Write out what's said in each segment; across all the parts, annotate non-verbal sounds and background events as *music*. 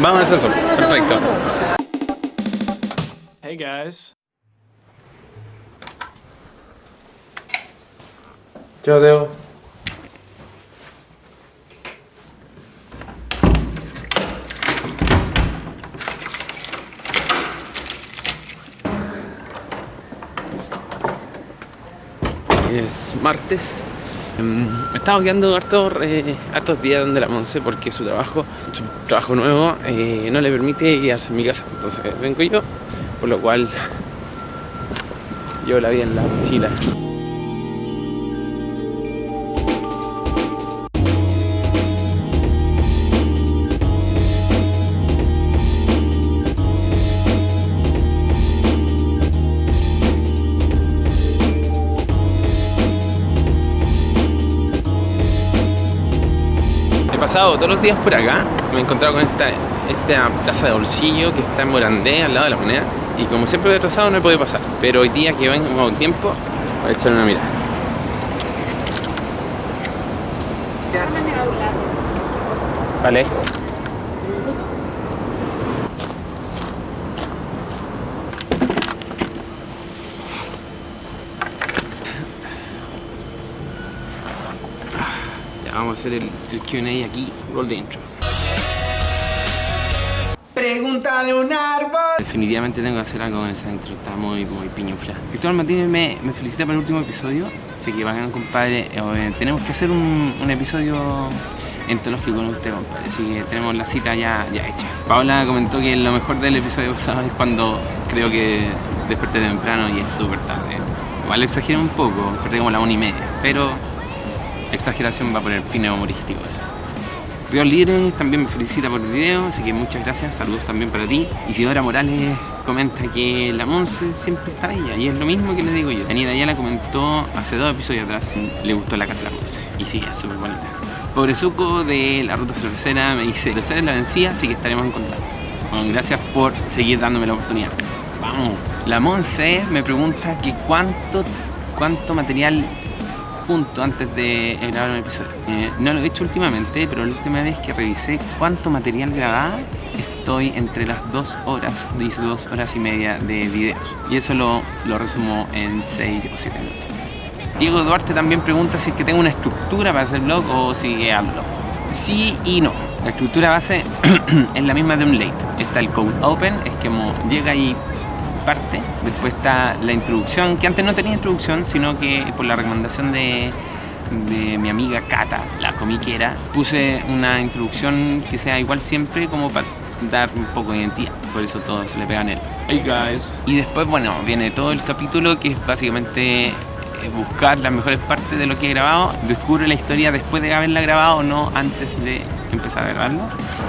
Vamos al ascensor. Perfecto. Hey guys. Chao, Teo. Es martes. Mm, Me estaba quedando hartos, eh, días donde la Monse porque su trabajo, su trabajo nuevo, eh, no le permite quedarse en mi casa. Entonces vengo yo, por lo cual yo la vi en la mochila. Pasado todos los días por acá, me he encontrado con esta, esta plaza de bolsillo que está en Morandé, al lado de la moneda. Y como siempre he atrasado no he podido pasar. Pero hoy día que vengo con tiempo, voy a echar una mirada. Vale. Vamos a hacer el, el QA aquí, roll de intro. Pregúntale un árbol. Definitivamente tengo que hacer algo con esa intro, está muy, muy piñufla. Cristóbal Martínez me, me felicita por el último episodio, así que bacán, compadre. Eh, tenemos que hacer un, un episodio entológico con usted, compadre, así que tenemos la cita ya, ya hecha. Paola comentó que lo mejor del episodio pasado es cuando creo que desperté temprano y es súper tarde. Igual lo exageré un poco, desperté como a la una y media, pero exageración va por el fines humorísticos. Río Libre también me felicita por el video, así que muchas gracias, saludos también para ti. Isidora Morales comenta que la Monse siempre está bella, y es lo mismo que le digo yo. Daniela ya la comentó hace dos episodios atrás, le gustó la casa de la Monse, y sí, es súper bonita. Pobrezuco de la ruta cervecera me dice, cervecera es la vencida, así que estaremos en contacto. Bueno, gracias por seguir dándome la oportunidad. Vamos. La Monse me pregunta que cuánto, cuánto material junto antes de grabar un episodio. Eh, no lo he hecho últimamente, pero la última vez que revisé cuánto material grababa, estoy entre las dos horas, y dos horas y media de videos. Y eso lo, lo resumo en 6 o 7 minutos. Diego Duarte también pregunta si es que tengo una estructura para hacer vlog o si hablo. Sí y no. La estructura base *clears throat* es la misma de un late. Está el cold open, es que como llega y parte. Después está la introducción, que antes no tenía introducción, sino que por la recomendación de, de mi amiga Cata, la comiquera, puse una introducción que sea igual siempre como para dar un poco de identidad. Por eso todo se le pega en él. Hey guys. Y después, bueno, viene todo el capítulo que es básicamente eh, buscar las mejores partes de lo que he grabado. Descubre la historia después de haberla grabado, no antes de empezar a grabarlo.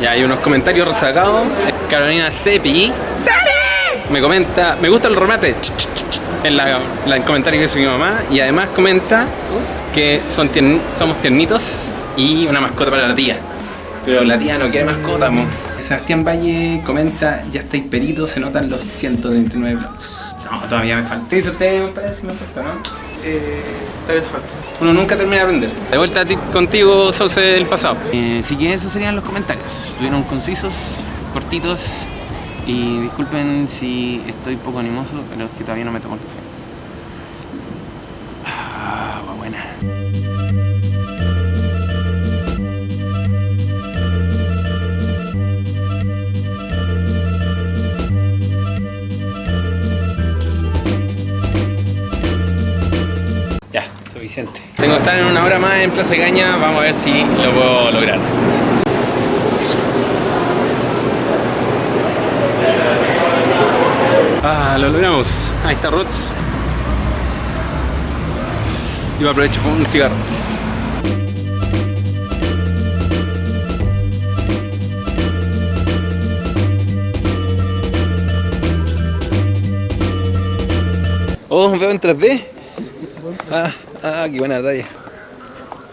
Ya hay unos comentarios rezagados. Carolina Sepi. Me comenta, me gusta el remate. En la, la- el comentario que hizo mi mamá. Y además comenta que son somos tiernitos y una mascota para la tía. Pero la tía no quiere mascota, mo. Sebastián Valle comenta, ya estáis peritos, se notan los 139 blogs. No, todavía me falta. ¿Qué dice usted, compadre, si me falta, no? Eh, todavía te falta. Uno nunca termina de aprender. De vuelta a ti, contigo, Sauce del pasado. Eh, así que esos serían los comentarios. Estuvieron concisos, cortitos. Y disculpen si estoy poco animoso, pero es que todavía no me tomo el café. Ah, buena. Ya, suficiente. Tengo que estar en una hora más en Plaza Caña, vamos a ver si lo puedo lograr. Lo logramos. Ahí está Rots. Yo aprovecho fumar un cigarro. Oh, veo en 3D. Ah, ah, qué buena talla.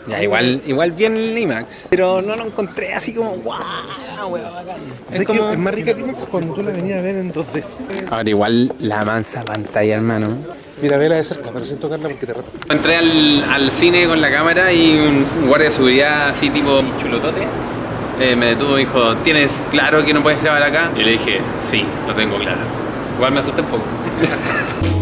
Ya, igual, igual bien el IMAX, pero no lo encontré así como weón, bacán. Es, como... es más rica que IMAX cuando tú la venías a ver en 2D. Ahora igual la mansa pantalla, hermano. Mira, vela de cerca, pero sin tocarla porque te rata. Entré al, al cine con la cámara y un guardia de seguridad así tipo chulotote eh, me detuvo y dijo, ¿tienes claro que no puedes grabar acá? Y le dije, sí, lo tengo claro. Igual me asusté un poco. *laughs*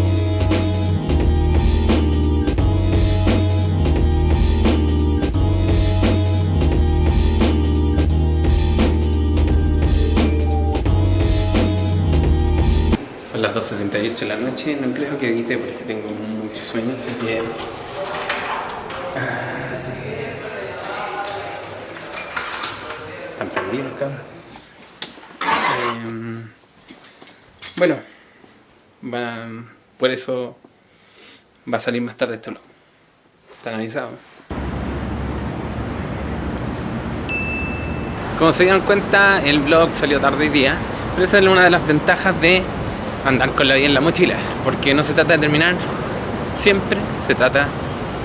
2.78 de la noche, no creo que edite porque tengo muchos sueños, así que... Están perdidos, cabrón. Em, bueno, por eso va a salir más tarde este vlog. Están avisados. Como se dieron cuenta, el vlog salió tarde hoy día, pero esa es una de las ventajas de andar con la vida en la mochila, porque no se trata de terminar, siempre se trata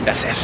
de hacer.